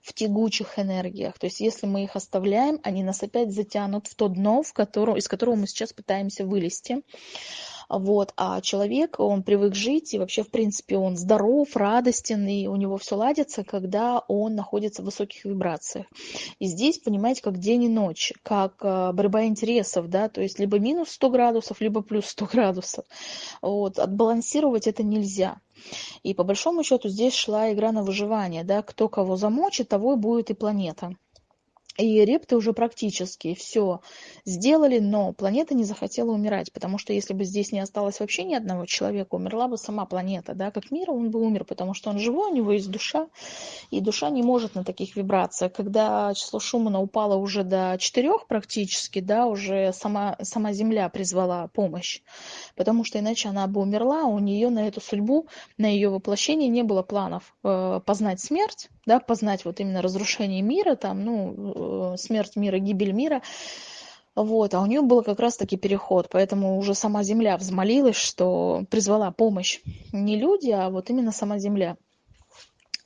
[SPEAKER 1] в тягучих энергиях. То есть если мы их оставляем, они нас опять затянут в то дно, в котором, из которого мы сейчас пытаемся вылезти. Вот. А человек, он привык жить, и вообще, в принципе, он здоров, радостен, и у него все ладится, когда он находится в высоких вибрациях. И здесь, понимаете, как день и ночь, как э, борьба интересов, да, то есть либо минус 100 градусов, либо плюс 100 градусов. Вот. Отбалансировать это нельзя. И по большому счету здесь шла игра на выживание, да, кто кого замочит, того и будет и планета и репты уже практически все сделали, но планета не захотела умирать, потому что если бы здесь не осталось вообще ни одного человека, умерла бы сама планета, да, как мир, он бы умер, потому что он живой, у него есть душа, и душа не может на таких вибрациях. Когда число Шумана упало уже до четырех практически, да, уже сама, сама Земля призвала помощь, потому что иначе она бы умерла, у нее на эту судьбу, на ее воплощение не было планов э, познать смерть, да, познать вот именно разрушение мира, там, ну, смерть мира, гибель мира, вот, а у нее был как раз-таки переход, поэтому уже сама Земля взмолилась, что призвала помощь не люди, а вот именно сама Земля.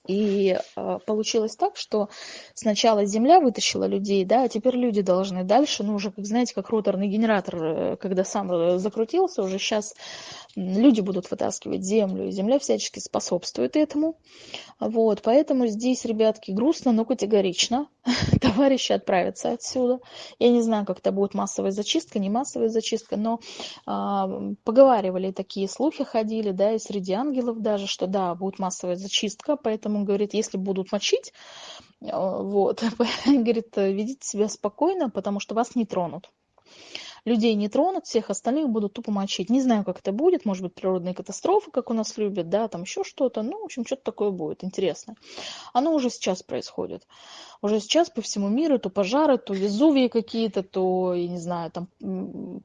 [SPEAKER 1] И э, получилось так, что сначала Земля вытащила людей, да, а теперь люди должны дальше, ну уже, как знаете, как роторный генератор, э, когда сам э, закрутился, уже сейчас люди будут вытаскивать Землю, и Земля всячески способствует этому. Вот, поэтому здесь, ребятки, грустно, но категорично. Товарищи отправятся отсюда. Я не знаю, как это будет массовая зачистка, не массовая зачистка, но э, поговаривали такие слухи ходили, да, и среди ангелов даже, что да, будет массовая зачистка, поэтому говорит, если будут мочить, э, вот, говорит, ведите себя спокойно, потому что вас не тронут. Людей не тронут, всех остальных будут тупо мочить. Не знаю, как это будет, может быть, природные катастрофы, как у нас любят, да, там еще что-то. Ну, в общем, что-то такое будет интересно. Оно уже сейчас происходит. Уже сейчас по всему миру то пожары, то Везувии какие-то, то, я не знаю, там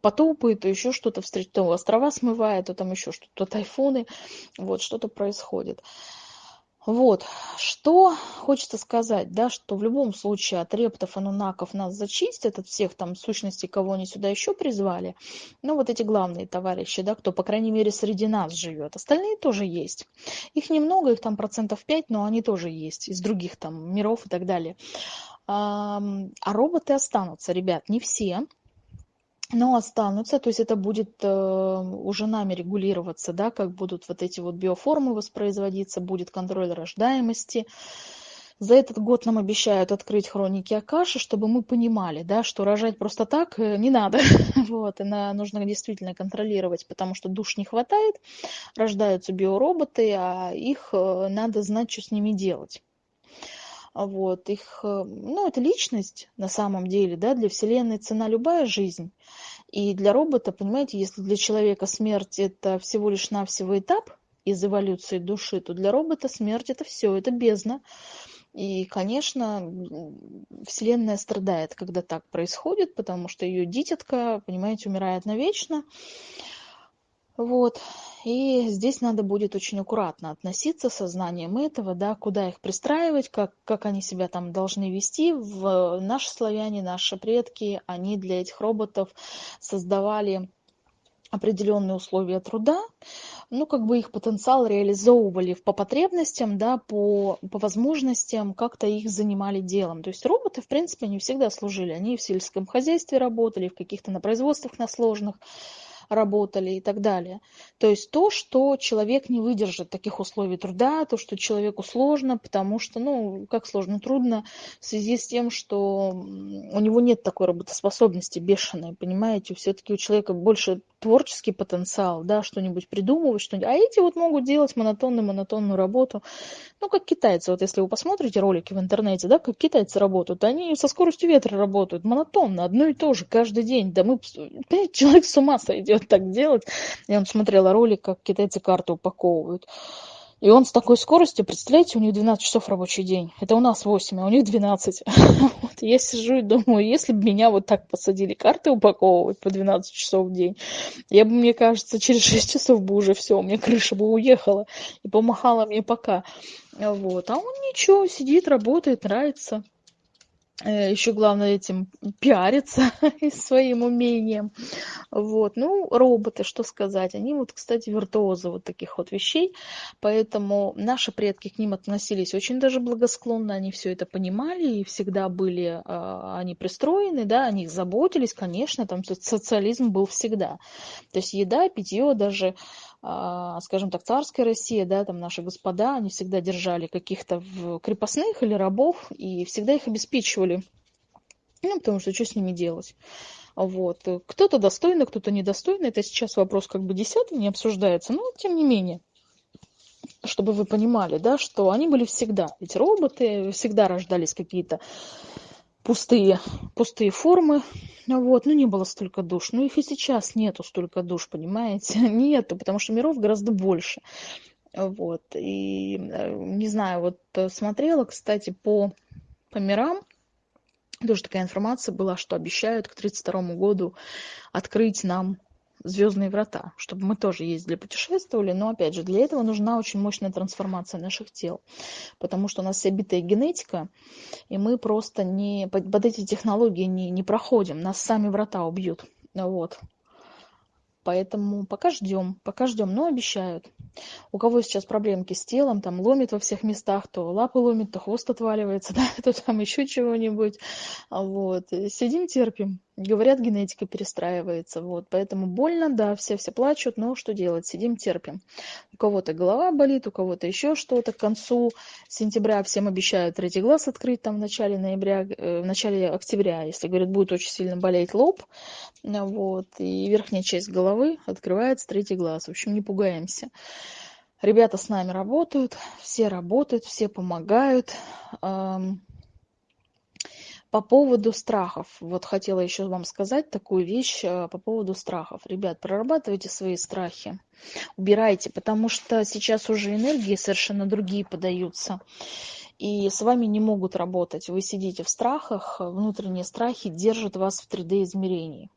[SPEAKER 1] потопы, то еще что-то встретить, то острова смывает, то там еще что-то, то тайфуны. Вот, что-то происходит. Вот, что хочется сказать, да, что в любом случае от рептов, анунаков нас зачистят, от всех там сущностей, кого они сюда еще призвали, ну, вот эти главные товарищи, да, кто, по крайней мере, среди нас живет, остальные тоже есть. Их немного, их там процентов 5, но они тоже есть, из других там миров и так далее. А роботы останутся, ребят, не все, но останутся, то есть это будет э, уже нами регулироваться, да, как будут вот эти вот биоформы воспроизводиться, будет контроль рождаемости. За этот год нам обещают открыть хроники Акаши, чтобы мы понимали, да, что рожать просто так э, не надо. вот, и на, нужно действительно контролировать, потому что душ не хватает, рождаются биороботы, а их э, надо знать, что с ними делать. Вот, их, э, ну, это личность на самом деле, да, для Вселенной цена любая жизнь. И для робота, понимаете, если для человека смерть это всего лишь навсего этап из эволюции души, то для робота смерть это все, это бездна. И, конечно, Вселенная страдает, когда так происходит, потому что ее дитятка, понимаете, умирает навечно. Вот. И здесь надо будет очень аккуратно относиться сознанием этого, да, куда их пристраивать, как, как они себя там должны вести. В, наши славяне, наши предки, они для этих роботов создавали определенные условия труда, ну, как бы их потенциал реализовывали по потребностям, да, по, по возможностям, как-то их занимали делом. То есть роботы, в принципе, не всегда служили. Они в сельском хозяйстве работали, в каких-то на производствах на сложных, работали и так далее. То есть то, что человек не выдержит таких условий труда, то, что человеку сложно, потому что, ну, как сложно, трудно в связи с тем, что у него нет такой работоспособности бешеной, понимаете, все-таки у человека больше творческий потенциал, да, что-нибудь придумывать, что-нибудь. А эти вот могут делать монотонную-монотонную работу. Ну, как китайцы. Вот если вы посмотрите ролики в интернете, да, как китайцы работают, они со скоростью ветра работают, монотонно, одно и то же, каждый день. Да мы, человек с ума сойдет так делать. Я вот смотрела ролик, как китайцы карты упаковывают. И он с такой скоростью, представляете, у них 12 часов рабочий день. Это у нас 8, а у них 12. вот, я сижу и думаю, если бы меня вот так посадили карты упаковывать по 12 часов в день, я бы, мне кажется, через 6 часов бы уже все, у меня крыша бы уехала и помахала мне пока. Вот. А он ничего, сидит, работает, нравится. Э, еще главное этим пиариться и своим умением. Вот. Ну, роботы, что сказать, они вот, кстати, виртуозы вот таких вот вещей, поэтому наши предки к ним относились очень даже благосклонно, они все это понимали и всегда были э, они пристроены, да, о них заботились, конечно, там социализм был всегда. То есть еда, питье, даже а, скажем так, царская Россия, да, там наши господа, они всегда держали каких-то крепостных или рабов и всегда их обеспечивали. Ну, потому что что с ними делать? Вот. Кто-то достойный, кто-то недостойный. Это сейчас вопрос как бы десятый, не обсуждается, но тем не менее чтобы вы понимали, да, что они были всегда. Ведь роботы всегда рождались какие-то пустые, пустые формы, вот, ну не было столько душ. Ну их и сейчас нету столько душ, понимаете? Нету, потому что миров гораздо больше. Вот, и не знаю, вот э, смотрела, кстати, по, по мирам, тоже такая информация была, что обещают к 1932 году открыть нам звездные врата, чтобы мы тоже ездили, путешествовали, но опять же для этого нужна очень мощная трансформация наших тел, потому что у нас вся битая генетика, и мы просто не под, под эти технологии не, не проходим, нас сами врата убьют, вот. Поэтому пока ждем, пока ждем, но обещают. У кого сейчас проблемки с телом, там ломит во всех местах, то лапы ломит, то хвост отваливается, да, то там еще чего-нибудь. Вот. Сидим, терпим. Говорят, генетика перестраивается. Вот. Поэтому больно, да, все все плачут, но что делать? Сидим, терпим. У кого-то голова болит, у кого-то еще что-то. К концу сентября всем обещают третий глаз открыть там в начале ноября, э, в начале октября, если, говорят, будет очень сильно болеть лоб. Вот. И верхняя часть головы открывается третий глаз. В общем, не пугаемся. Ребята с нами работают, все работают, все помогают. По поводу страхов. Вот хотела еще вам сказать такую вещь э, по поводу страхов. Ребят, прорабатывайте свои страхи. Убирайте, потому что сейчас уже энергии совершенно другие подаются. И с вами не могут работать. Вы сидите в страхах, внутренние страхи держат вас в 3D-измерении.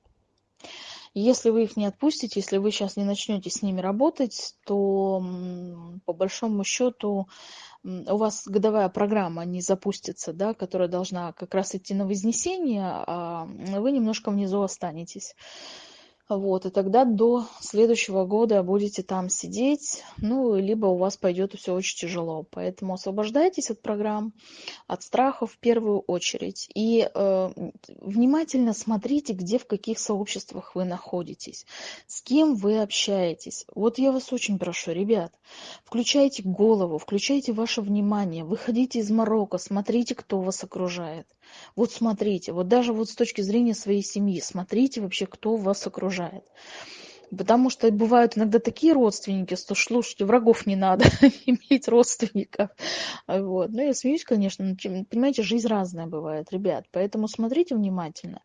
[SPEAKER 1] Если вы их не отпустите, если вы сейчас не начнете с ними работать, то по большому счету у вас годовая программа не запустится, да, которая должна как раз идти на вознесение, а вы немножко внизу останетесь. Вот, и тогда до следующего года будете там сидеть, ну, либо у вас пойдет все очень тяжело. Поэтому освобождайтесь от программ, от страхов в первую очередь. И э, внимательно смотрите, где, в каких сообществах вы находитесь, с кем вы общаетесь. Вот я вас очень прошу, ребят, включайте голову, включайте ваше внимание, выходите из Марокко, смотрите, кто вас окружает. Вот смотрите, вот даже вот с точки зрения своей семьи, смотрите вообще, кто вас окружает. Потому что бывают иногда такие родственники, что слушайте, врагов не надо иметь родственников. Вот. Ну, я смеюсь, конечно, но, понимаете, жизнь разная бывает, ребят. Поэтому смотрите внимательно.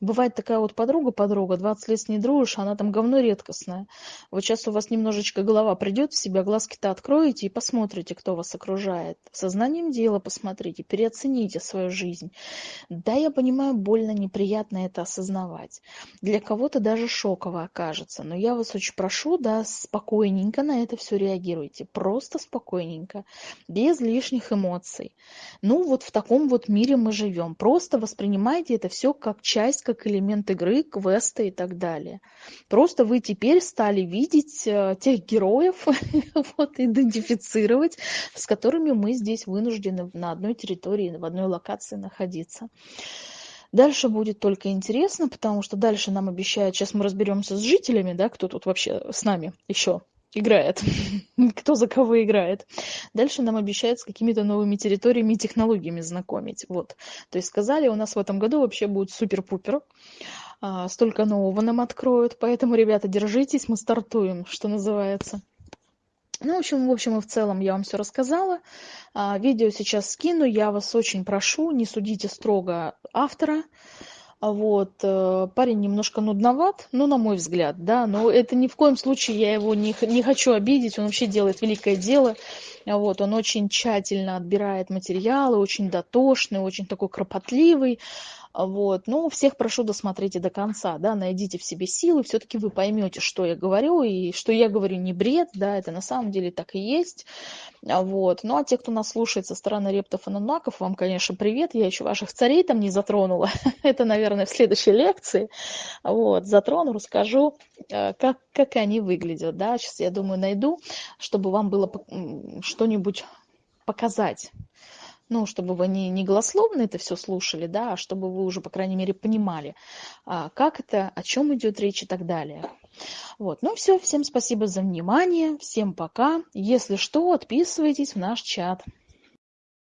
[SPEAKER 1] Бывает такая вот подруга-подруга, 20 лет с ней дружишь, она там говно редкостное. Вот сейчас у вас немножечко голова придет в себя, глазки-то откроете и посмотрите, кто вас окружает. Сознанием дела посмотрите, переоцените свою жизнь. Да, я понимаю, больно, неприятно это осознавать. Для кого-то даже шоково окажется но я вас очень прошу, да, спокойненько на это все реагируйте, просто спокойненько, без лишних эмоций. Ну, вот в таком вот мире мы живем. Просто воспринимайте это все как часть, как элемент игры, квеста и так далее. Просто вы теперь стали видеть э, тех героев, вот, идентифицировать, с которыми мы здесь вынуждены на одной территории, в одной локации находиться. Дальше будет только интересно, потому что дальше нам обещают, сейчас мы разберемся с жителями, да, кто тут вообще с нами еще играет, кто за кого играет. Дальше нам обещают с какими-то новыми территориями и технологиями знакомить. Вот. То есть сказали, у нас в этом году вообще будет супер-пупер. А, столько нового нам откроют. Поэтому, ребята, держитесь, мы стартуем, что называется. Ну, в общем, в общем и в целом я вам все рассказала. А, видео сейчас скину. Я вас очень прошу, не судите строго автора. А вот, э, парень немножко нудноват, ну, на мой взгляд, да, но это ни в коем случае я его не, не хочу обидеть, он вообще делает великое дело, вот, он очень тщательно отбирает материалы, очень дотошный, очень такой кропотливый, вот. Ну, всех прошу досмотрите до конца, да, найдите в себе силы, все-таки вы поймете, что я говорю, и что я говорю не бред, да, это на самом деле так и есть. Вот. Ну, а те, кто нас слушает со стороны рептов и нанаков, вам, конечно, привет, я еще ваших царей там не затронула, это, наверное, в следующей лекции, вот, затрону, расскажу, э, как, как они выглядят, да, сейчас я думаю найду, чтобы вам было что-нибудь показать ну, чтобы вы не, не голословно это все слушали, да, а чтобы вы уже, по крайней мере, понимали, а, как это, о чем идет речь и так далее. Вот, ну все, всем спасибо за внимание, всем пока. Если что, отписывайтесь в наш чат.